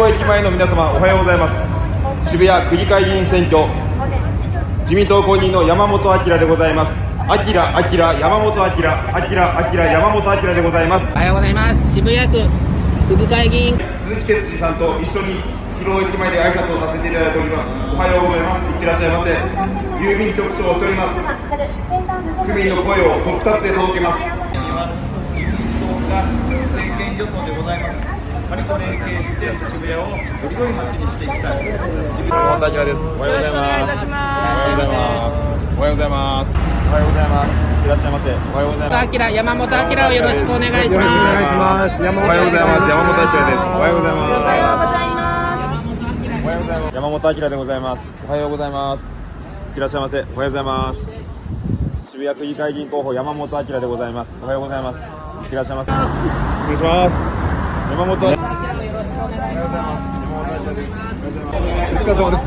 広駅前の皆様おはようございます。渋谷区議会議員選挙。自民党公認の山本明でございます。明明山本明明明山本明でございます。おはようございます。渋谷区区議会議員。鈴木哲司さんと一緒に広尾駅前で挨拶をさせていただいております。おはようございます。いってらっしゃいませ。郵便局長をしております。区民の声を速達で届けます。が政権与党でございます。パリと連携して渋谷をより良い街にしていきたい。渋谷山本明ですおはようございます。おはようございます。おはようございます。おはようございます。いらっしゃいませおはようございます。山本明をよろしくお願いしますおはようございます。山本明ですおはようございます。おはようございます。山本明でございます。おはようございます。いらっしゃいませおはようございます。渋谷区議会議員候補山本明でございます。おはようございますいらっしゃいませお願いします。山本明お疲れ様です。